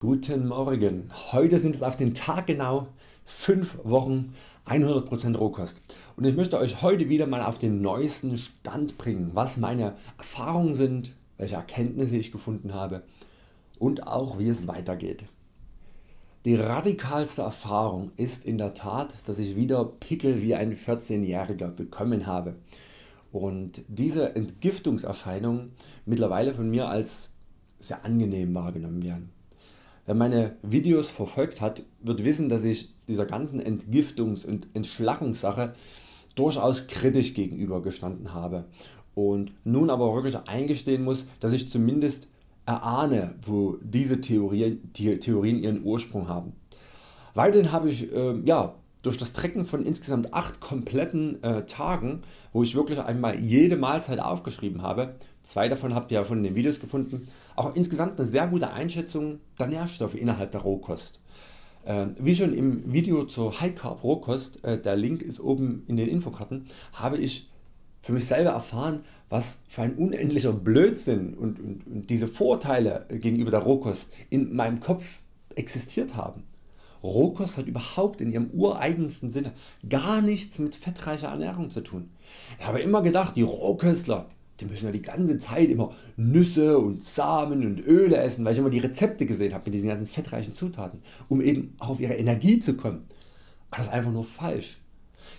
Guten Morgen, heute sind es auf den Tag genau 5 Wochen 100% Rohkost und ich möchte Euch heute wieder mal auf den neuesten Stand bringen, was meine Erfahrungen sind, welche Erkenntnisse ich gefunden habe und auch wie es weitergeht. Die radikalste Erfahrung ist in der Tat, dass ich wieder Pickel wie ein 14-Jähriger bekommen habe und diese Entgiftungserscheinungen mittlerweile von mir als sehr angenehm wahrgenommen werden. Wer meine Videos verfolgt hat, wird wissen dass ich dieser ganzen Entgiftungs- und Entschlackungssache durchaus kritisch gegenüber gestanden habe und nun aber wirklich eingestehen muss dass ich zumindest erahne wo diese Theorien, Theorien ihren Ursprung haben. Weiterhin habe ich äh, ja, durch das Trecken von insgesamt 8 kompletten äh, Tagen, wo ich wirklich einmal jede Mahlzeit aufgeschrieben habe, zwei davon habt ihr ja schon in den Videos gefunden, auch insgesamt eine sehr gute Einschätzung der Nährstoffe innerhalb der Rohkost. Äh, wie schon im Video zur High Carb Rohkost, äh, der Link ist oben in den Infokarten, habe ich für mich selber erfahren was für ein unendlicher Blödsinn und, und, und diese Vorteile gegenüber der Rohkost in meinem Kopf existiert haben. Rohkost hat überhaupt in ihrem ureigensten Sinne gar nichts mit fettreicher Ernährung zu tun. Ich habe immer gedacht die Rohköstler die müssen ja die ganze Zeit immer Nüsse und Samen und Öle essen, weil ich immer die Rezepte gesehen habe mit diesen ganzen fettreichen Zutaten, um eben auf ihre Energie zu kommen. Aber das ist einfach nur falsch.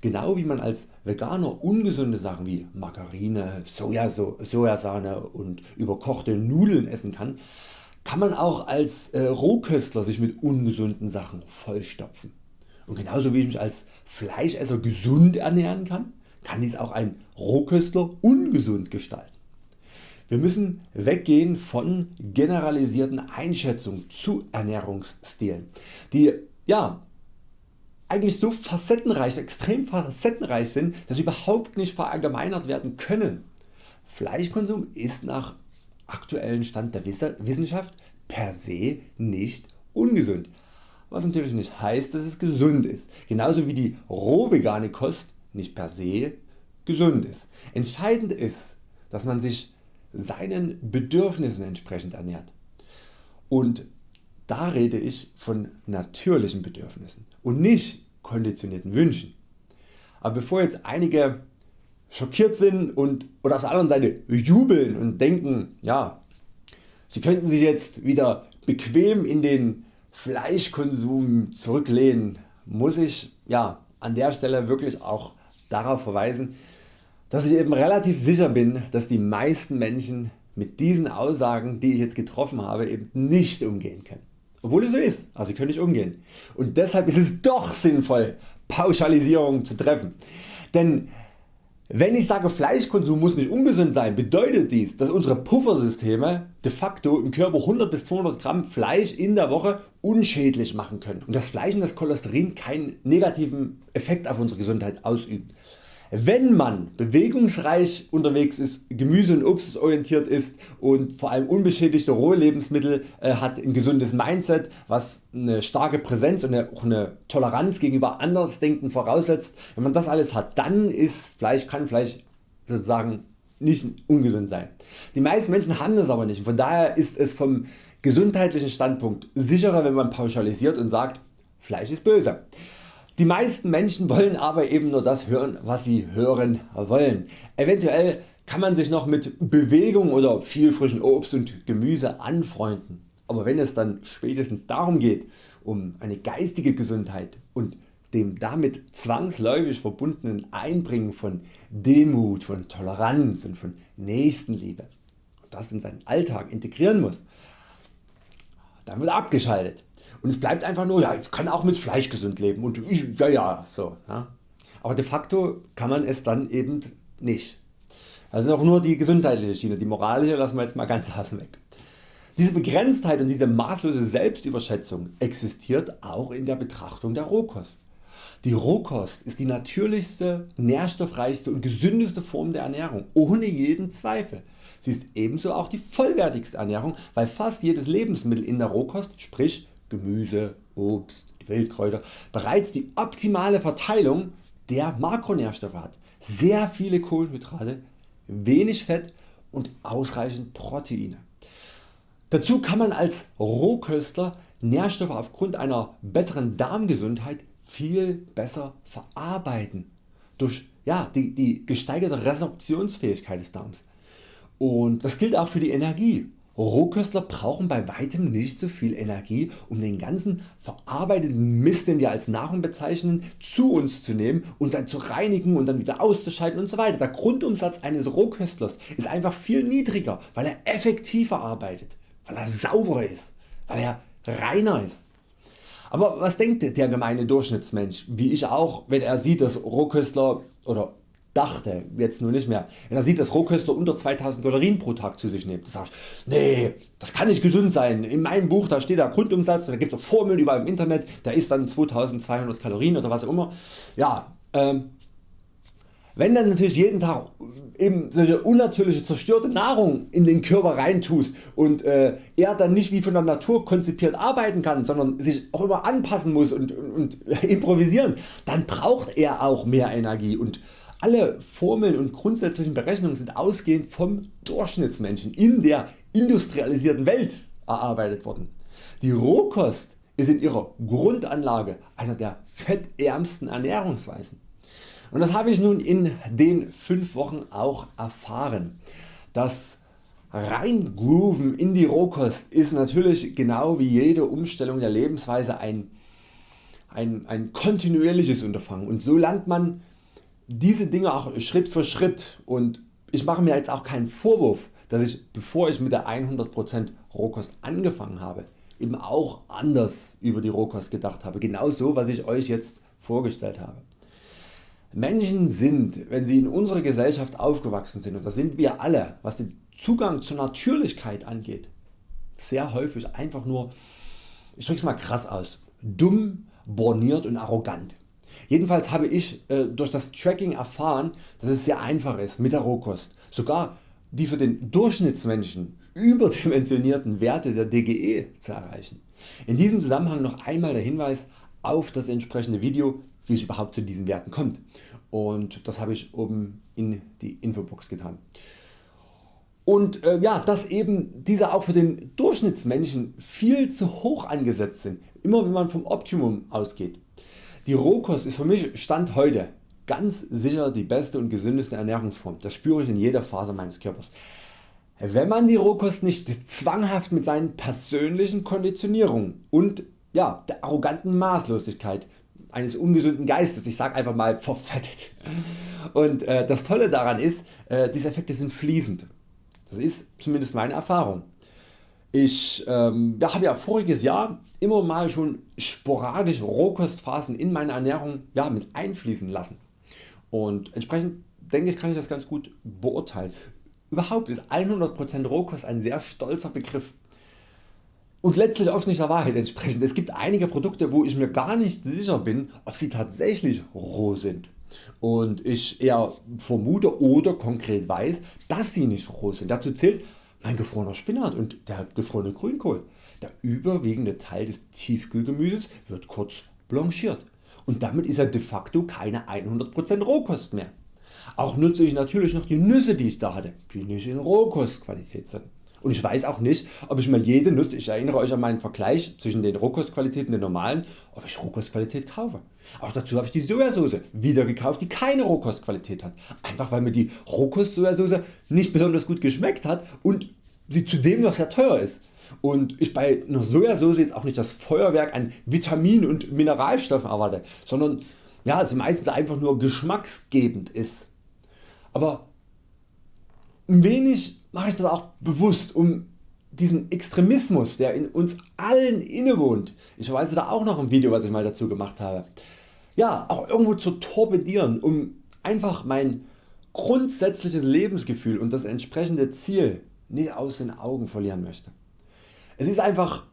Genau wie man als Veganer ungesunde Sachen wie Margarine, Sojasahne und überkochte Nudeln essen kann, kann man auch als äh, Rohköstler sich mit ungesunden Sachen vollstopfen. Und genauso wie ich mich als Fleischesser gesund ernähren kann, kann dies auch ein Rohköstler ungesund gestalten. Wir müssen weggehen von generalisierten Einschätzungen zu Ernährungsstilen, die ja, eigentlich so facettenreich, extrem facettenreich sind, dass sie überhaupt nicht verallgemeinert werden können. Fleischkonsum ist nach aktuellen Stand der Wissenschaft per se nicht ungesund, was natürlich nicht heißt dass es gesund ist, genauso wie die roh vegane Kost nicht per se gesund ist. Entscheidend ist dass man sich seinen Bedürfnissen entsprechend ernährt und da rede ich von natürlichen Bedürfnissen und nicht konditionierten Wünschen. Aber bevor jetzt einige schockiert sind und oder auf der anderen Seite jubeln und denken, ja, sie könnten sich jetzt wieder bequem in den Fleischkonsum zurücklehnen, muss ich ja, an der Stelle wirklich auch darauf verweisen, dass ich eben relativ sicher bin, dass die meisten Menschen mit diesen Aussagen die ich jetzt getroffen habe eben nicht umgehen können. Obwohl es so ist, also sie können nicht umgehen. Und deshalb ist es doch sinnvoll Pauschalisierungen zu treffen. Denn wenn ich sage Fleischkonsum muss nicht ungesund sein, bedeutet dies dass unsere Puffersysteme de facto im Körper 100 bis 200 Gramm Fleisch in der Woche unschädlich machen können und das Fleisch und das Cholesterin keinen negativen Effekt auf unsere Gesundheit ausüben. Wenn man bewegungsreich unterwegs ist, Gemüse und Obst orientiert ist und vor allem unbeschädigte rohe Lebensmittel äh, hat, ein gesundes Mindset was eine starke Präsenz und eine, auch eine Toleranz gegenüber Andersdenken voraussetzt, wenn man das alles hat, dann ist Fleisch, kann Fleisch sozusagen nicht ungesund sein. Die meisten Menschen haben das aber nicht von daher ist es vom gesundheitlichen Standpunkt sicherer wenn man pauschalisiert und sagt Fleisch ist böse. Die meisten Menschen wollen aber eben nur das hören was sie hören wollen. Eventuell kann man sich noch mit Bewegung oder viel frischen Obst und Gemüse anfreunden. Aber wenn es dann spätestens darum geht, um eine geistige Gesundheit und dem damit zwangsläufig verbundenen Einbringen von Demut, von Toleranz und von Nächstenliebe das in seinen Alltag integrieren muss, dann wird abgeschaltet. Und es bleibt einfach nur, ja ich kann auch mit Fleisch gesund leben und ich, ja ja so. Ja. Aber de facto kann man es dann eben nicht. Das auch nur die gesundheitliche Schiene, die moralische lassen wir jetzt mal ganz außen weg. Diese Begrenztheit und diese maßlose Selbstüberschätzung existiert auch in der Betrachtung der Rohkost. Die Rohkost ist die natürlichste, nährstoffreichste und gesündeste Form der Ernährung, ohne jeden Zweifel. Sie ist ebenso auch die vollwertigste Ernährung, weil fast jedes Lebensmittel in der Rohkost, sprich Gemüse, Obst, Wildkräuter bereits die optimale Verteilung der Makronährstoffe hat. Sehr viele Kohlenhydrate, wenig Fett und ausreichend Proteine. Dazu kann man als Rohköstler Nährstoffe aufgrund einer besseren Darmgesundheit viel besser verarbeiten durch ja, die, die gesteigerte Resorptionsfähigkeit des Darms. Und das gilt auch für die Energie. Rohköstler brauchen bei weitem nicht so viel Energie um den ganzen verarbeiteten Mist den wir als Nahrung bezeichnen zu uns zu nehmen und dann zu reinigen und dann wieder auszuschalten und so weiter. Der Grundumsatz eines Rohköstlers ist einfach viel niedriger weil er effektiver arbeitet, weil er sauberer ist, weil er reiner ist. Aber was denkt der gemeine Durchschnittsmensch, wie ich auch, wenn er sieht dass Rohköstler oder dachte, jetzt nur nicht mehr, wenn er sieht dass Rohköstler unter 2000 Kalorien pro Tag zu sich nimmt, sagt nee, das kann nicht gesund sein, in meinem Buch da steht der Grundumsatz, da gibt es Formeln überall im Internet, der ist dann 2200 Kalorien oder was auch immer. Ja, ähm, wenn dann natürlich jeden Tag eben solche unnatürliche zerstörte Nahrung in den Körper reintust und äh, er dann nicht wie von der Natur konzipiert arbeiten kann, sondern sich auch immer anpassen muss und, und, und improvisieren, dann braucht er auch mehr Energie und alle Formeln und grundsätzlichen Berechnungen sind ausgehend vom Durchschnittsmenschen in der industrialisierten Welt erarbeitet worden. Die Rohkost ist in ihrer Grundanlage einer der fettärmsten Ernährungsweisen. Und das habe ich nun in den 5 Wochen auch erfahren. Das Reingrooven in die Rohkost ist natürlich genau wie jede Umstellung der Lebensweise ein, ein, ein kontinuierliches Unterfangen und so lernt man diese Dinge auch Schritt für Schritt und ich mache mir jetzt auch keinen Vorwurf dass ich bevor ich mit der 100% Rohkost angefangen habe eben auch anders über die Rohkost gedacht habe, genau so was ich Euch jetzt vorgestellt habe. Menschen sind, wenn sie in unserer Gesellschaft aufgewachsen sind, und das sind wir alle, was den Zugang zur Natürlichkeit angeht, sehr häufig einfach nur, ich drück's mal krass aus, dumm, borniert und arrogant. Jedenfalls habe ich äh, durch das Tracking erfahren, dass es sehr einfach ist mit der Rohkost, sogar die für den Durchschnittsmenschen überdimensionierten Werte der DGE zu erreichen. In diesem Zusammenhang noch einmal der Hinweis auf das entsprechende Video wie es überhaupt zu diesen Werten kommt und das habe ich oben in die Infobox getan. Und äh, ja, dass eben diese auch für den Durchschnittsmenschen viel zu hoch angesetzt sind, immer wenn man vom Optimum ausgeht. Die Rohkost ist für mich Stand heute ganz sicher die beste und gesündeste Ernährungsform, das spüre ich in jeder Phase meines Körpers. Wenn man die Rohkost nicht zwanghaft mit seinen persönlichen Konditionierungen und ja, der arroganten Maßlosigkeit eines ungesunden Geistes, ich sag einfach mal verfettet. Und äh, das Tolle daran ist, äh, diese Effekte sind fließend. Das ist zumindest meine Erfahrung. Ich ähm, ja, habe ja voriges Jahr immer mal schon sporadisch Rohkostphasen in meine Ernährung ja, mit einfließen lassen. Und entsprechend denke ich kann ich das ganz gut beurteilen. Überhaupt ist 100% Rohkost ein sehr stolzer Begriff und letztlich oft nicht der Wahrheit entsprechend. Es gibt einige Produkte wo ich mir gar nicht sicher bin ob sie tatsächlich roh sind und ich eher vermute oder konkret weiß dass sie nicht roh sind. Dazu zählt mein gefrorener Spinat und der gefrorene Grünkohl. Der überwiegende Teil des Tiefkühlgemüses wird kurz blanchiert und damit ist er de facto keine 100% Rohkost mehr. Auch nutze ich natürlich noch die Nüsse die ich da hatte, die nicht in Rohkostqualität sind und ich weiß auch nicht ob ich mir jede Nuss, ich erinnere Euch an meinen Vergleich zwischen den Rohkostqualitäten und den normalen, ob ich Rohkostqualität kaufe. Auch dazu habe ich die Sojasauce wieder gekauft die keine Rohkostqualität hat, einfach weil mir die Rohkost-Sojasauce nicht besonders gut geschmeckt hat und sie zudem noch sehr teuer ist und ich bei einer Sojasauce jetzt auch nicht das Feuerwerk an Vitaminen und Mineralstoffen erwarte, sondern ja, sie meistens einfach nur geschmacksgebend ist. Aber ein wenig mache ich das auch bewusst um diesen Extremismus der in uns allen innewohnt, ich verweise da auch noch ein Video was ich mal dazu gemacht habe, ja auch irgendwo zu torpedieren um einfach mein grundsätzliches Lebensgefühl und das entsprechende Ziel nicht aus den Augen verlieren möchte. Es ist einfach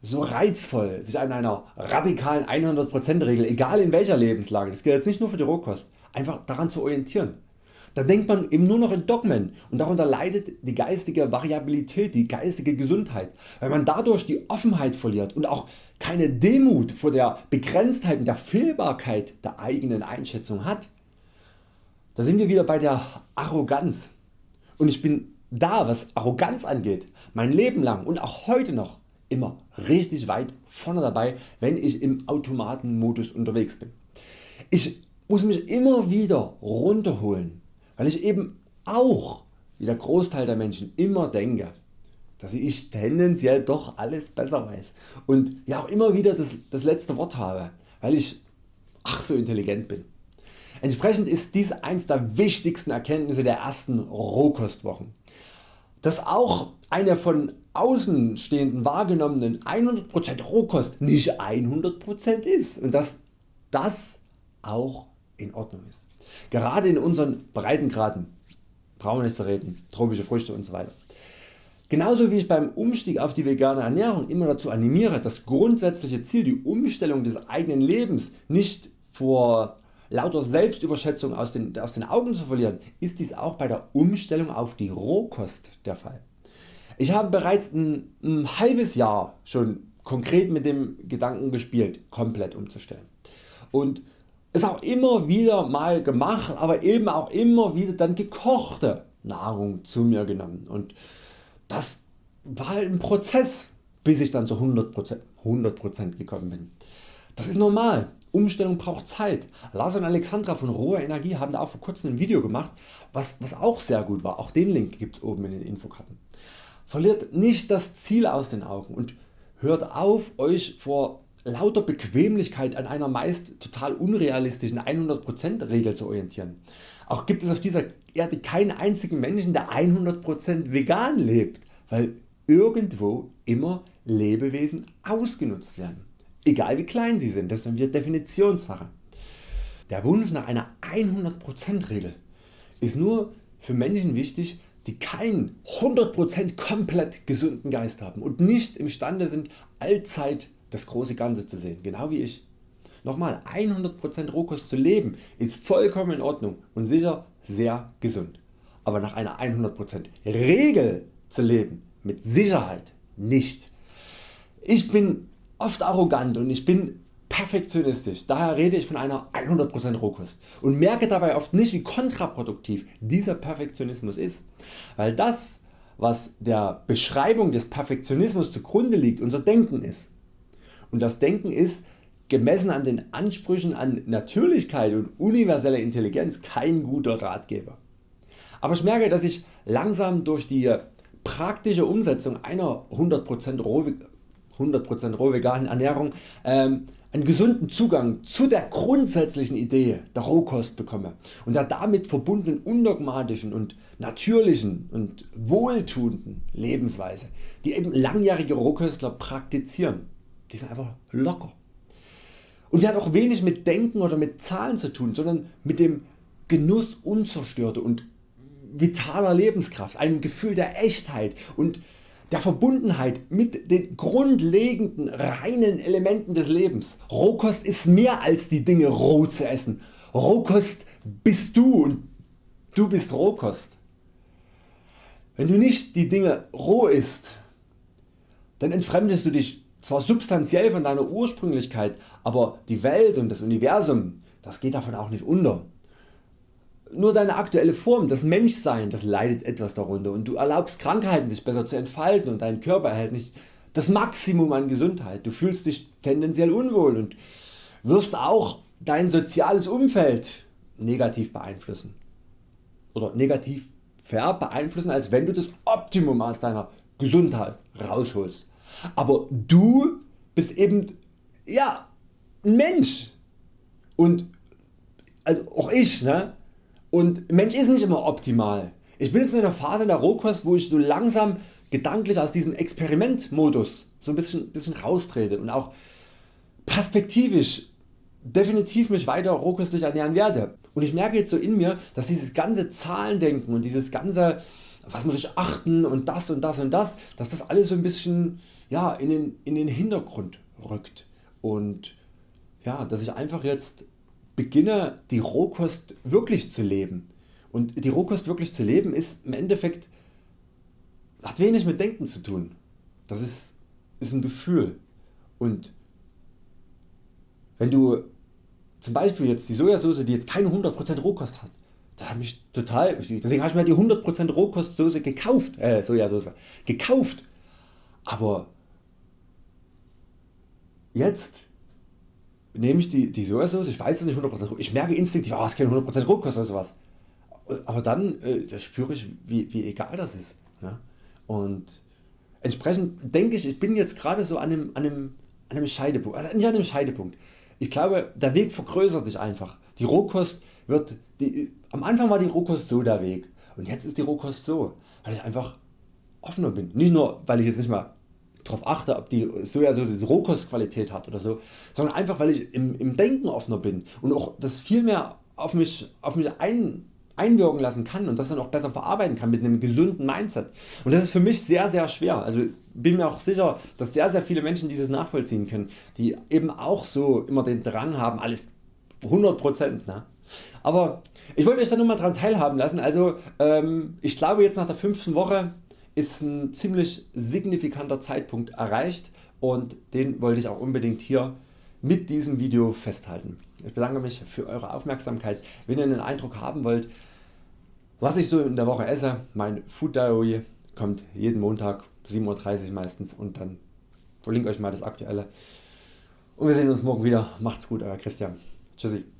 so reizvoll sich an einer radikalen 100% Regel, egal in welcher Lebenslage, das gilt jetzt nicht nur für die Rohkost, einfach daran zu orientieren. Da denkt man eben nur noch in Dogmen und darunter leidet die geistige Variabilität, die geistige Gesundheit, weil man dadurch die Offenheit verliert und auch keine Demut vor der Begrenztheit und der Fehlbarkeit der eigenen Einschätzung hat. Da sind wir wieder bei der Arroganz und ich bin da was Arroganz angeht mein Leben lang und auch heute noch immer richtig weit vorne dabei wenn ich im Automatenmodus unterwegs bin. Ich muss mich immer wieder runterholen, weil ich eben auch wie der Großteil der Menschen immer denke, dass ich tendenziell doch alles besser weiß und ja auch immer wieder das, das letzte Wort habe, weil ich ach so intelligent bin. Entsprechend ist dies eins der wichtigsten Erkenntnisse der ersten Rohkostwochen. Dass auch eine von Außenstehenden wahrgenommenen 100% Rohkost nicht 100% ist und dass das auch in Ordnung ist. Gerade in unseren Breitengraden, brauchen reden, tropische Früchte usw. So Genauso wie ich beim Umstieg auf die vegane Ernährung immer dazu animiere das grundsätzliche Ziel die Umstellung des eigenen Lebens nicht vor lauter Selbstüberschätzung aus den, aus den Augen zu verlieren, ist dies auch bei der Umstellung auf die Rohkost der Fall. Ich habe bereits ein, ein halbes Jahr schon konkret mit dem Gedanken gespielt komplett umzustellen und es auch immer wieder mal gemacht, aber eben auch immer wieder dann gekochte Nahrung zu mir genommen und das war ein Prozess bis ich dann zu 100%, 100 gekommen bin. Das ist normal, Umstellung braucht Zeit. Lars und Alexandra von Rohe Energie haben da auch vor kurzem ein Video gemacht was, was auch sehr gut war, auch den Link gibt es oben in den Infokarten. Verliert nicht das Ziel aus den Augen und hört auf Euch vor lauter Bequemlichkeit an einer meist total unrealistischen 100% Regel zu orientieren. Auch gibt es auf dieser Erde keinen einzigen Menschen der 100% vegan lebt, weil irgendwo immer Lebewesen ausgenutzt werden. Egal wie klein sie sind, das ist wieder Definitionssache. Der Wunsch nach einer 100% Regel ist nur für Menschen wichtig die keinen 100% komplett gesunden Geist haben und nicht imstande sind allzeit das große Ganze zu sehen, genau wie ich. Nochmal 100% Rohkost zu leben ist vollkommen in Ordnung und sicher sehr gesund. Aber nach einer 100% Regel zu leben mit Sicherheit nicht. Ich bin oft arrogant und ich bin perfektionistisch, daher rede ich von einer 100% Rohkost und merke dabei oft nicht wie kontraproduktiv dieser Perfektionismus ist, weil das was der Beschreibung des Perfektionismus zugrunde liegt unser Denken ist und das Denken ist gemessen an den Ansprüchen an Natürlichkeit und universelle Intelligenz kein guter Ratgeber. Aber ich merke dass ich langsam durch die praktische Umsetzung einer 100% roh, 100% roh veganen Ernährung ähm, einen gesunden Zugang zu der grundsätzlichen Idee der Rohkost bekomme und der damit verbundenen undogmatischen und natürlichen und wohltuenden Lebensweise, die eben langjährige Rohköstler praktizieren. Die sind einfach locker. Und sie hat auch wenig mit Denken oder mit Zahlen zu tun, sondern mit dem Genuss unzerstörter und vitaler Lebenskraft, einem Gefühl der Echtheit und der Verbundenheit mit den grundlegenden reinen Elementen des Lebens. Rohkost ist mehr als die Dinge roh zu essen. Rohkost bist du und du bist Rohkost. Wenn du nicht die Dinge roh isst, dann entfremdest du dich zwar substanziell von deiner Ursprünglichkeit, aber die Welt und das Universum das geht davon auch nicht unter. Nur deine aktuelle Form, das Menschsein, das leidet etwas darunter und du erlaubst Krankheiten sich besser zu entfalten und dein Körper erhält nicht das Maximum an Gesundheit. Du fühlst dich tendenziell unwohl und wirst auch dein soziales Umfeld negativ beeinflussen oder negativ beeinflussen als wenn du das Optimum aus deiner Gesundheit rausholst. Aber du bist eben ja, ein Mensch und also auch ich ne? Und Mensch ist nicht immer optimal. Ich bin jetzt in einer Phase der Rohkost wo ich so langsam gedanklich aus diesem Experimentmodus so ein bisschen, bisschen raustrete und auch perspektivisch definitiv mich weiter rohköstlich ernähren werde. Und ich merke jetzt so in mir dass dieses ganze Zahlendenken und dieses ganze was muss ich achten und das und das und das, dass das alles so ein bisschen ja, in, den, in den Hintergrund rückt und ja, dass ich einfach jetzt beginne die Rohkost wirklich zu leben. Und die Rohkost wirklich zu leben ist im Endeffekt hat wenig mit Denken zu tun. Das ist, ist ein Gefühl. Und wenn du zum Beispiel jetzt die Sojasauce die jetzt keine 100% Rohkost hat, das hat mich total, deswegen habe ich mir die 100% Rohkostsoße gekauft, äh, Sojasauce, gekauft. Aber jetzt nehme ich die, die Sojasauce, ich weiß es nicht 100%, ich merke instinktiv, oh, es ist keine 100% Rohkost oder sowas. Aber dann äh, das spüre ich wie, wie egal das ist. Ja? Und entsprechend denke ich, ich bin jetzt gerade so an einem, an, einem, an einem Scheidepunkt, also nicht an einem Scheidepunkt. Ich glaube der Weg vergrößert sich einfach. Die Rohkost wird, die, am Anfang war die Rohkost so der Weg und jetzt ist die Rohkost so, weil ich einfach offener bin. Nicht nur weil ich jetzt nicht mal darauf achte ob die Sojasauce Rohkostqualität hat oder so, sondern einfach weil ich im, im Denken offener bin und auch das viel mehr auf mich, auf mich ein, einwirken lassen kann und das dann auch besser verarbeiten kann mit einem gesunden Mindset. Und das ist für mich sehr sehr schwer. Also bin mir auch sicher, dass sehr sehr viele Menschen dieses nachvollziehen können, die eben auch so immer den Drang haben, alles 100%. Ne? Aber ich wollte euch da nur mal dran teilhaben lassen. Also ähm, ich glaube jetzt nach der fünften Woche ist ein ziemlich signifikanter Zeitpunkt erreicht und den wollte ich auch unbedingt hier mit diesem Video festhalten. Ich bedanke mich für Eure Aufmerksamkeit. Wenn ihr einen Eindruck haben wollt was ich so in der Woche esse, mein Food Diary kommt jeden Montag 7.30 Uhr meistens und dann verlinke euch mal das aktuelle. Und wir sehen uns morgen wieder. Macht's gut Euer Christian. Tschüssi.